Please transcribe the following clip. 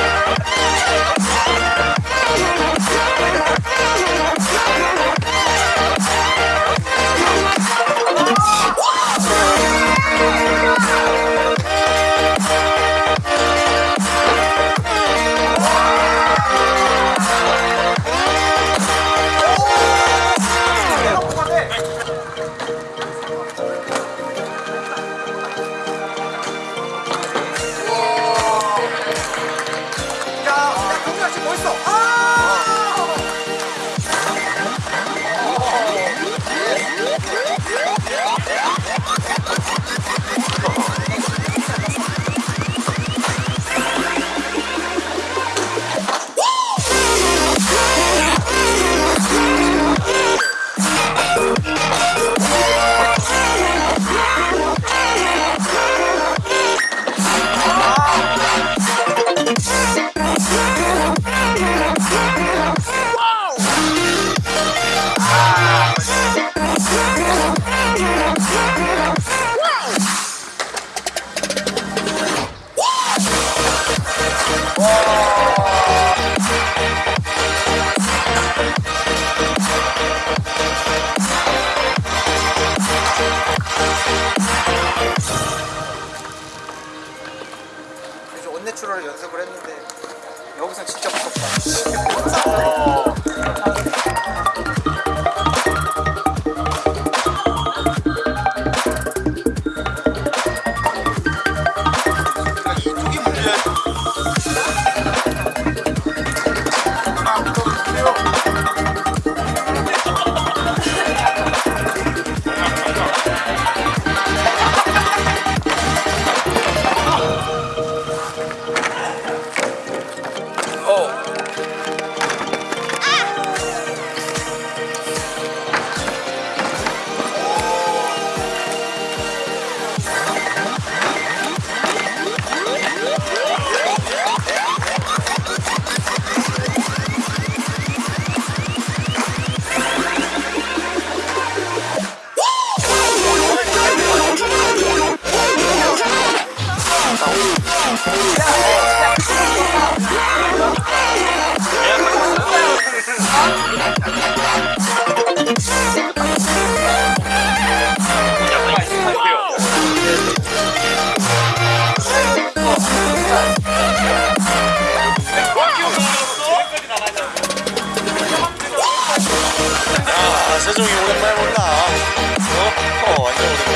Oh, 走啊。 내추럴 연습을 했는데 여기서 진짜 무섭다. 아, 세종이 오랜만에 본다. 어? 어, 완전 이게